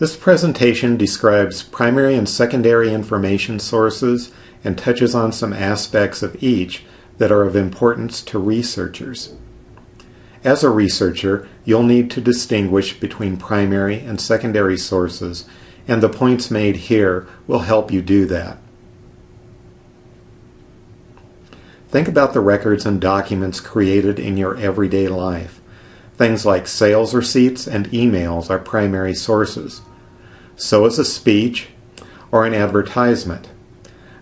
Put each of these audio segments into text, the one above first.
This presentation describes primary and secondary information sources and touches on some aspects of each that are of importance to researchers. As a researcher, you'll need to distinguish between primary and secondary sources, and the points made here will help you do that. Think about the records and documents created in your everyday life. Things like sales receipts and emails are primary sources. So is a speech or an advertisement.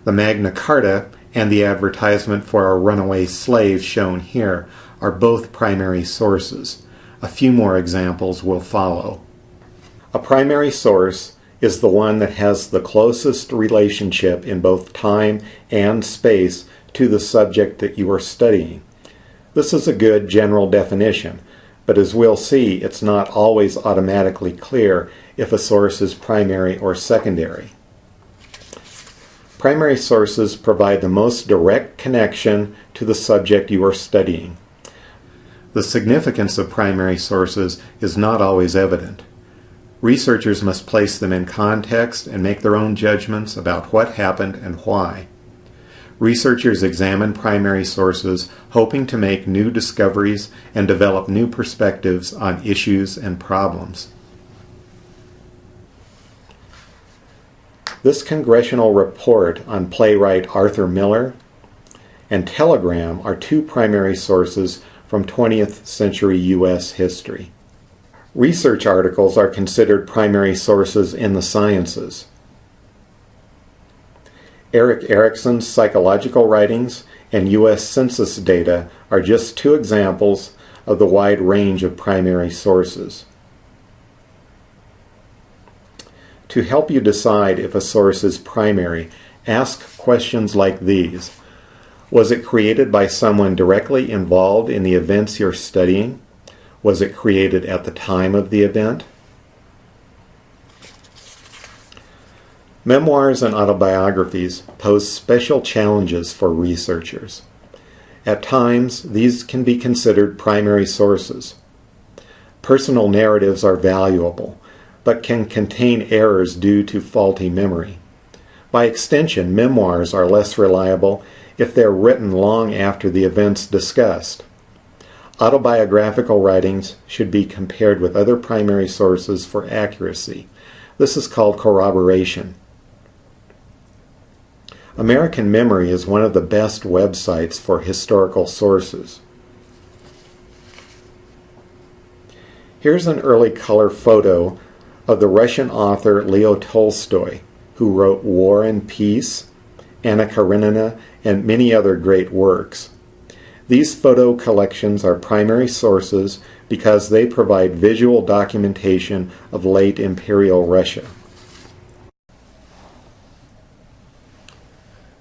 The Magna Carta and the advertisement for a runaway slave shown here are both primary sources. A few more examples will follow. A primary source is the one that has the closest relationship in both time and space to the subject that you are studying. This is a good general definition, but as we'll see, it's not always automatically clear if a source is primary or secondary. Primary sources provide the most direct connection to the subject you are studying. The significance of primary sources is not always evident. Researchers must place them in context and make their own judgments about what happened and why. Researchers examine primary sources hoping to make new discoveries and develop new perspectives on issues and problems. This congressional report on playwright Arthur Miller and Telegram are two primary sources from 20th century U.S. history. Research articles are considered primary sources in the sciences. Erik Erikson's psychological writings and U.S. Census data are just two examples of the wide range of primary sources. To help you decide if a source is primary, ask questions like these. Was it created by someone directly involved in the events you're studying? Was it created at the time of the event? Memoirs and autobiographies pose special challenges for researchers. At times, these can be considered primary sources. Personal narratives are valuable, but can contain errors due to faulty memory. By extension, memoirs are less reliable if they're written long after the events discussed. Autobiographical writings should be compared with other primary sources for accuracy. This is called corroboration. American Memory is one of the best websites for historical sources. Here's an early color photo of the Russian author Leo Tolstoy, who wrote War and Peace, Anna Karenina, and many other great works. These photo collections are primary sources because they provide visual documentation of late imperial Russia.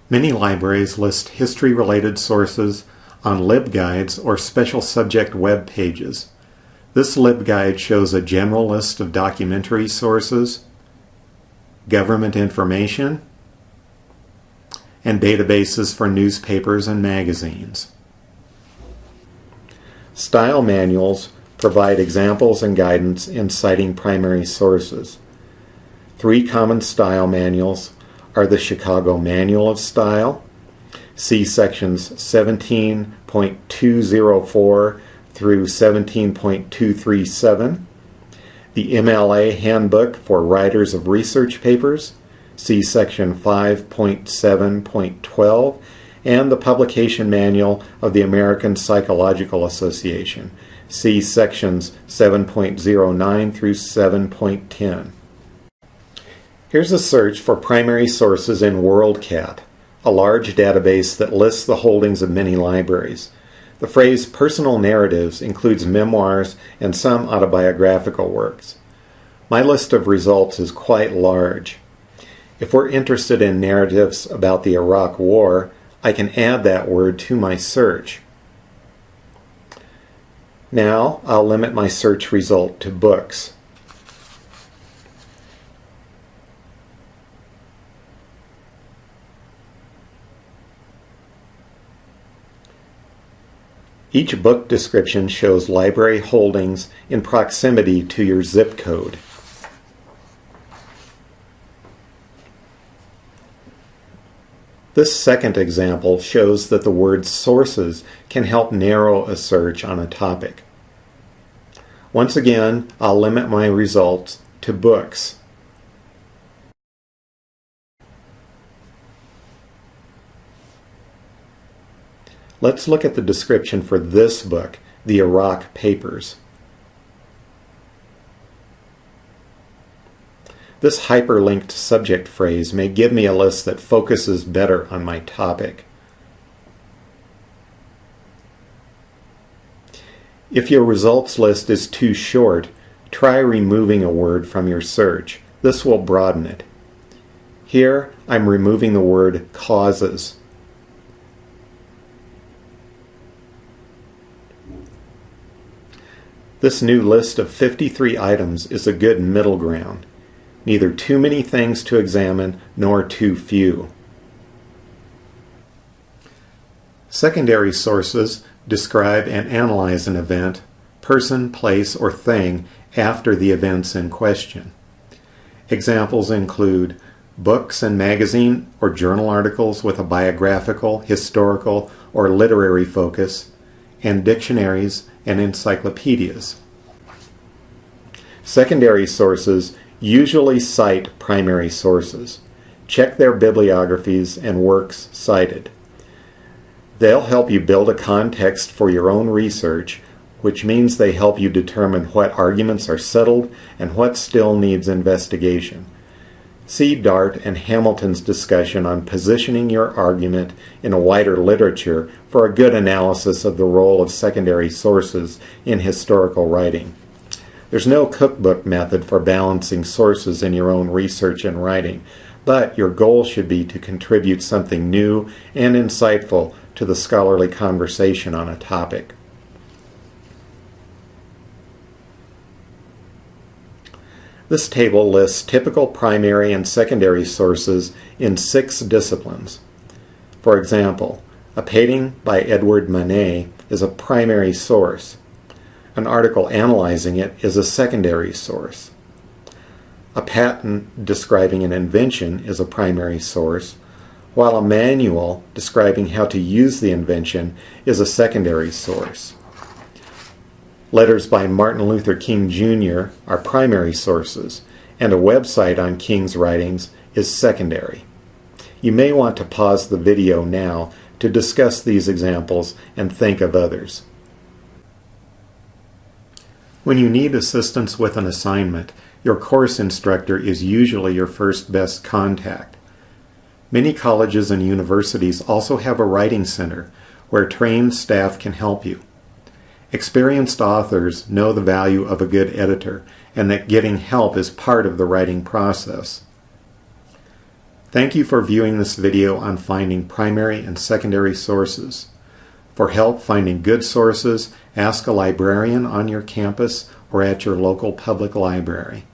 Many libraries list history-related sources on LibGuides or special subject web pages. This LibGuide shows a general list of documentary sources, government information, and databases for newspapers and magazines. Style manuals provide examples and guidance in citing primary sources. Three common style manuals are the Chicago Manual of Style, see sections 17.204 through 17.237, the MLA Handbook for Writers of Research Papers, see section 5.7.12, and the Publication Manual of the American Psychological Association, see sections 7.09 through 7.10. Here's a search for primary sources in WorldCat, a large database that lists the holdings of many libraries. The phrase personal narratives includes memoirs and some autobiographical works. My list of results is quite large. If we're interested in narratives about the Iraq War, I can add that word to my search. Now I'll limit my search result to books. Each book description shows library holdings in proximity to your zip code. This second example shows that the word sources can help narrow a search on a topic. Once again, I'll limit my results to books Let's look at the description for this book, The Iraq Papers. This hyperlinked subject phrase may give me a list that focuses better on my topic. If your results list is too short, try removing a word from your search. This will broaden it. Here, I'm removing the word causes. This new list of 53 items is a good middle ground neither too many things to examine nor too few. Secondary sources describe and analyze an event, person, place, or thing after the events in question. Examples include books and magazine or journal articles with a biographical, historical, or literary focus, and dictionaries and encyclopedias. Secondary sources Usually cite primary sources. Check their bibliographies and works cited. They'll help you build a context for your own research, which means they help you determine what arguments are settled and what still needs investigation. See Dart and Hamilton's discussion on positioning your argument in a wider literature for a good analysis of the role of secondary sources in historical writing. There's no cookbook method for balancing sources in your own research and writing, but your goal should be to contribute something new and insightful to the scholarly conversation on a topic. This table lists typical primary and secondary sources in six disciplines. For example, a painting by Edward Manet is a primary source. An article analyzing it is a secondary source. A patent describing an invention is a primary source, while a manual describing how to use the invention is a secondary source. Letters by Martin Luther King Jr. are primary sources, and a website on King's writings is secondary. You may want to pause the video now to discuss these examples and think of others. When you need assistance with an assignment, your course instructor is usually your first best contact. Many colleges and universities also have a writing center where trained staff can help you. Experienced authors know the value of a good editor and that getting help is part of the writing process. Thank you for viewing this video on finding primary and secondary sources. For help finding good sources, ask a librarian on your campus or at your local public library.